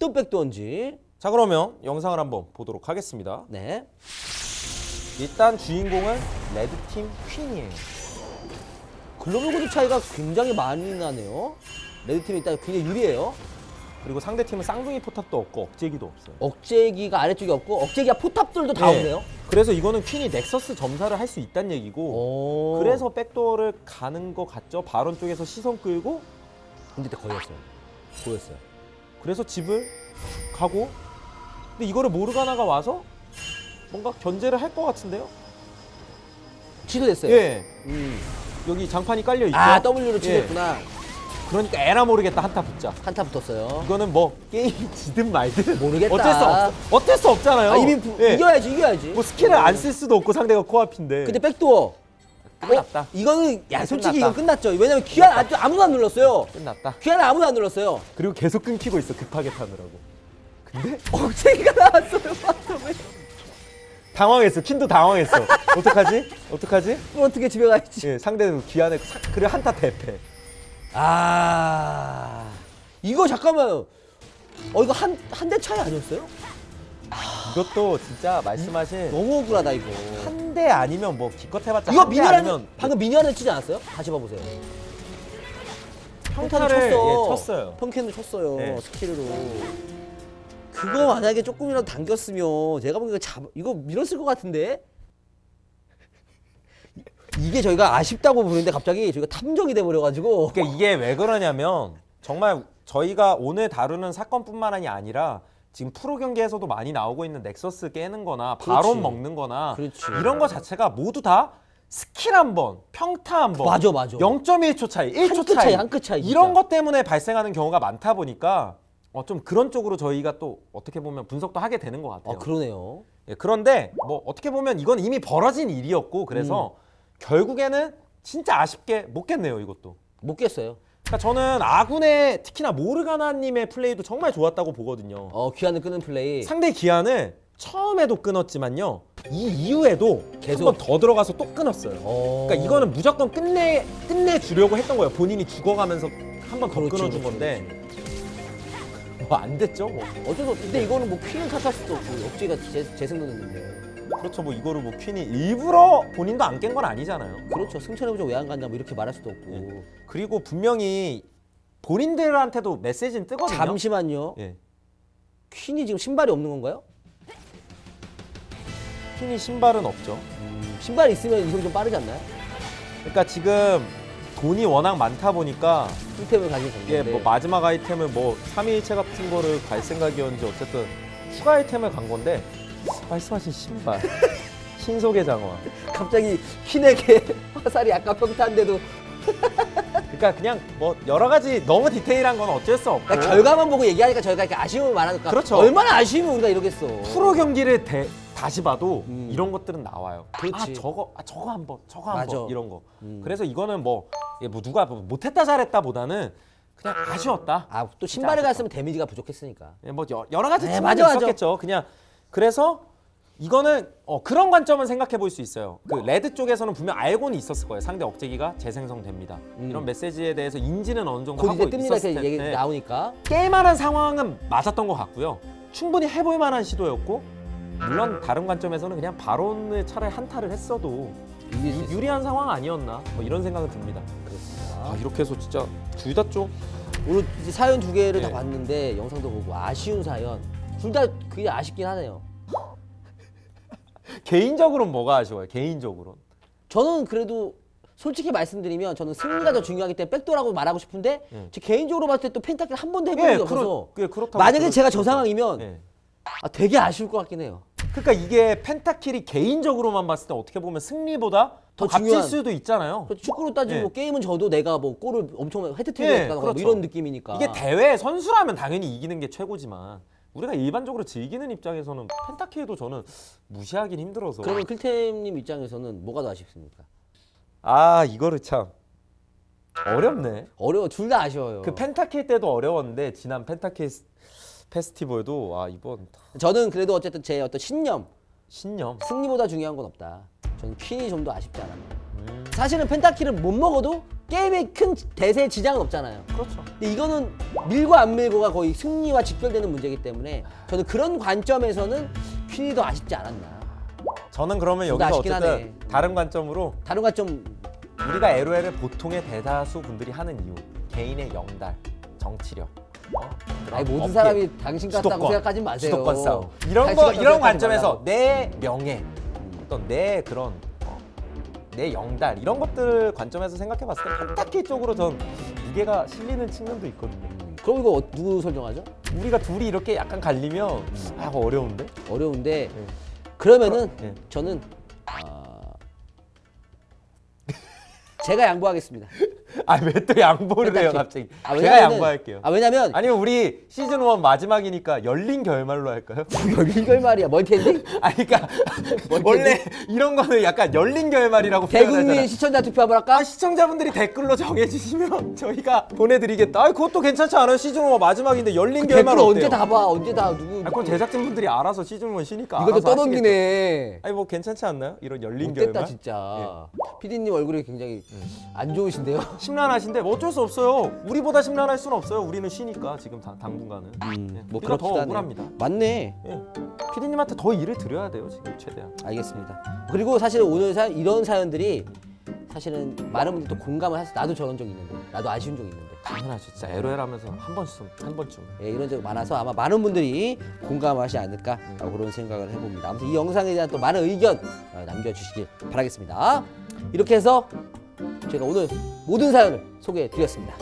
어떤 backdoor인지. 자 그러면 영상을 한번 보도록 하겠습니다. 네. 일단 주인공은 레드팀 퀸이에요. 글로벌 골드 차이가 굉장히 많이 나네요. 레드팀이 일단 굉장히 유리해요. 그리고 상대팀은 쌍둥이 포탑도 없고 억제기도 없어요. 억제기가 아래쪽에 없고 억제기가 포탑들도 다 네. 없네요. 그래서 이거는 퀸이 넥서스 점사를 할 수 있다는 얘기고 오. 그래서 backdoor를 가는 것 같죠. 바론 쪽에서 시선 끌고 근데 거였어요. 보였어요. 그래서 집을 가고 근데 이거를 모르가나가 와서 뭔가 견제를 할 것 같은데요. 취소됐어요. 예. 음. 여기 장판이 깔려 있죠. 아 W로 예. 취소했구나. 그러니까 에라 모르겠다 한타 붙자. 한타 붙었어요. 이거는 뭐 게임이 지든 말든 모르겠다. 어쩔 수 없, 어쩔 수 없잖아요. 아, 이미 부- 예. 이겨야지 이겨야지. 뭐 스킬을 안 쓸 수도 없고 상대가 코앞인데. 근데 backdoor. 끝났다. 어? 이거는 야 솔직히 끝났다. 이건 끝났죠. 왜냐면 귀환 아직 아무도 안 눌렀어요. 끝났다. 귀환 아무도 안 눌렀어요. 그리고 계속 끊기고 있어 급하게 타느라고. 근데 억제기가 나왔어요. 바텀에. 당황했어. 킨도 당황했어. 어떡하지? 어떡하지? 그럼 어떻게 집에 가야지? 예, 상대는 귀환에 그래 한타 대패. 아 이거 잠깐만. 어 이거 한 한 대 차이 아니었어요? 이것도 진짜 말씀하신 너무 억울하다 이거. 한 대 아니면 뭐 기껏 해봤자 이거 미니언 아니면 방금 미니언을 치지 않았어요? 다시 봐보세요. 평타를 평타를 쳤어. 예, 쳤어요. 평캔을 쳤어요. 네. 스킬로. 그거 만약에 조금이라도 당겼으면 제가 보기엔 잡 이거 밀었을 것 같은데. 이게 저희가 아쉽다고 부르는데 갑자기 저희가 탐정이 돼 버려가지고. 그러니까 이게 왜 그러냐면 정말 저희가 오늘 다루는 사건뿐만 아니라 지금 프로 경기에서도 많이 나오고 있는 넥서스 깨는 거나 바론. 먹는 거나 그렇지. 이런 거 자체가 모두 다 스킬 한 번, 평타 한 번, 맞아, 맞아. 0.1초 차이, 1초 한끗 차이, 한끗 차이, 이런. 것 때문에 발생하는 경우가 많다 보니까 어, 좀 그런 쪽으로 저희가 또 어떻게 보면 분석도 하게 되는 것 같아요. 아 그러네요. 예, 그런데 뭐 어떻게 보면 이건 이미 벌어진 일이었고 그래서 음. 결국에는 진짜 아쉽게 못 깼네요 이것도. 못 깼어요. 그러니까 저는 아군의 특히나 모르가나님의 플레이도 정말 좋았다고 보거든요. 어 귀환을 끄는 플레이. 상대 기한을 처음에도 끊었지만요. 이 이후에도 계속. 한 번 더 들어가서 또 끊었어요. 어. 그러니까 이거는 무조건 끝내 끝내 주려고 했던 거예요. 본인이 죽어가면서 한 번더 그렇지, 끊어준 그렇지, 건데 뭐안 됐죠. 뭐 어쩔 수 없. 근데 이거는 뭐 퀸을 탓할 수도 없고 억지가 재, 재생됐는데. 그렇죠. 뭐 이거를 뭐 퀸이 일부러 본인도 안 깬 건 아니잖아요. 그렇죠. 승천해보자 왜안 간다 뭐 이렇게 말할 수도 없고. 예. 그리고 분명히 본인들한테도 메시지는 뜨거든요. 잠시만요. 예. 퀸이 지금 신발이 없는 건가요? 퀸이 신발은 없죠. 신발 있으면 이속 좀 빠르지 않나요? 그러니까 지금 돈이 워낙 많다 보니까 힐템을 가진 이게 건데. 뭐 마지막 아이템을 뭐 3일체 같은 거를 갈 생각이었는지 어쨌든 추가 아이템을 간 건데 말씀하신 신발 신속의 장화 갑자기 퀸에게 화살이 아까 평타인데도 그러니까 그냥 뭐 여러 가지 너무 디테일한 건 어쩔 수 없고 그러니까 결과만 보고 얘기하니까 저희가 이렇게 아쉬움을 말하니까 그렇죠. 얼마나 아쉬우면 우리가 이러겠어. 프로 경기를 대- 다시 봐도 음. 이런 것들은 나와요. 그렇지. 아 저거 아 저거 한번 저거. 한번 이런 거. 음. 그래서 이거는 뭐, 뭐 누가 뭐 못했다 잘했다 보다는 그냥 아쉬웠다. 아 또 신발을 갔으면 데미지가 부족했으니까. 예, 뭐 여- 여러 가지 네, 측면이. 있었겠죠. 그냥 그래서 이거는 어, 그런 관점은 생각해 볼 수 있어요. 그 레드 쪽에서는 분명 알고는 있었을 거예요. 상대 억제기가 재생성됩니다. 음. 이런 메시지에 대해서 인지는 어느 정도 곧 하고 이제 뜹니다 있었을 얘기 텐데 나오니까. 게임하는 상황은 맞았던 것 같고요. 충분히 해볼 만한 시도였고 물론 다른 관점에서는 그냥 바론을 차라리 한타를 했어도 유. 유리한 상황 아니었나 뭐 이런 생각은 듭니다. 그렇습니다. 아 이렇게 해서 진짜 둘 다 좀 오늘 사연 두 개를 다 네. 봤는데 영상도 보고 아쉬운 사연 둘 다 그게 아쉽긴 하네요. 개인적으로는 뭐가 아쉬워요? 개인적으로 저는 그래도 솔직히 말씀드리면 저는 승리가 더 중요하기 때문에 backdoor라고 말하고 싶은데 예. 제 개인적으로 봤을 때 또 penta kill 한 번도 해본 적이 없어서 예, 그렇다고 만약에 그럴 제가 수 저. 상황이면 예. 아, 되게 아쉬울 것 같긴 해요. 그러니까 이게 penta kill이 개인적으로만 봤을 때 어떻게 보면 승리보다 더 더 값질 중요한- 수도 있잖아요. 그렇죠. 축구로 따지면 예. 뭐 게임은 져도 내가 뭐 골을 엄청 해트트릭 예, 했다거나 뭐 그렇죠. 이런 느낌이니까. 이게 대회 선수라면 당연히 이기는 게 최고지만 우리가 일반적으로 즐기는 입장에서는 penta kill도 저는 무시하긴 힘들어서 그러면 클템님 입장에서는 뭐가 더 아쉽습니까? 아 이거를 참 어렵네. 어려워 둘 다 아쉬워요. 그 penta kill 때도 어려웠는데 지난 펜타킬 스- 페스티벌도 아 이번 저는 그래도 어쨌든 제 어떤 신념 신념. 승리보다 중요한 건 없다. 저는 퀸이 좀 더 아쉽지 않았나. 음. 사실은 penta kill을 못 먹어도 게임에 큰 대세 지장은 없잖아요. 그렇죠. 근데 이거는 밀고 안 밀고가 거의 승리와 직결되는 문제이기 때문에 저는 그런 관점에서는 퀸이 더 아쉽지 않았나. 저는 그러면 여기서 어쨌든 하네. 다른 관점으로 다른 관점 우리가 LOL을 보통의 대다수 분들이 하는 이유 개인의 영달, 정치력, 어? 아니 모든 어필, 사람이 당신 같다고 생각하지 마세요. 주도권 싸움 이런 거 이런 관점에서. 내 명예, 어떤 내 그런 어, 내 영달 이런 것들 관점에서 생각해 봤을 때 펜타키 쪽으로 전 무게가 실리는 측면도 있거든요. 그럼 이거 어- 누구 선정하죠? 우리가 둘이 이렇게 약간 갈리면 아 이거 어려운데? 어려운데 네. 그러면은 네. 저는 아... 제가 양보하겠습니다. 아 왜 또 양보를 해요 penta kill. 갑자기? 아, 제가 양보할게요. 아 왜냐면 아니면 우리 시즌 1 마지막이니까 열린 결말로 할까요? 이걸 말이야 multi ending 아니 그러니까 원래 이런 거는 약간 열린 결말이라고 대국민. 시청자 투표 한번 할까? 아 시청자분들이 댓글로 정해주시면 저희가 보내드리겠다. 아 그것도 괜찮지 않아요? 시즌 1 마지막인데 열린 결말 댓글 어때요? 언제 다 봐? 언제 다 누구? 아 그건 제작진분들이 알아서 시즌 1 쉬니까 이것도. 떠넘기네. 아니 뭐 괜찮지 않나요? 이런 열린 결말. 진짜. PD님 얼굴이 굉장히 안 좋으신데요? 심란하신데 뭐 어쩔 수 없어요. 우리보다 심란할 수는 없어요. 우리는 쉬니까 지금 당, 당분간은. 예. 뭐 그렇기도 더. 억울합니다. 맞네. 예. 피디님한테 더 일을 드려야 돼요 지금 최대한. 알겠습니다. 그리고 사실 오늘 사, 이런 사연들이 사실은 많은 분들이 또 공감을 하세요. 나도 저런 적이 있는데, 나도 아쉬운 적이 있는데. 당연하죠. 진짜 LOL 하면서 한 번쯤 한 번쯤. 예, 이런 적이 많아서 아마 많은 분들이 공감하지 않을까라고 그런 생각을 해봅니다. 아무튼 이 영상에 대한 또 많은 의견 어, 남겨주시길 바라겠습니다. 이렇게 해서 제가 오늘 모든 사연을 소개해 드렸습니다.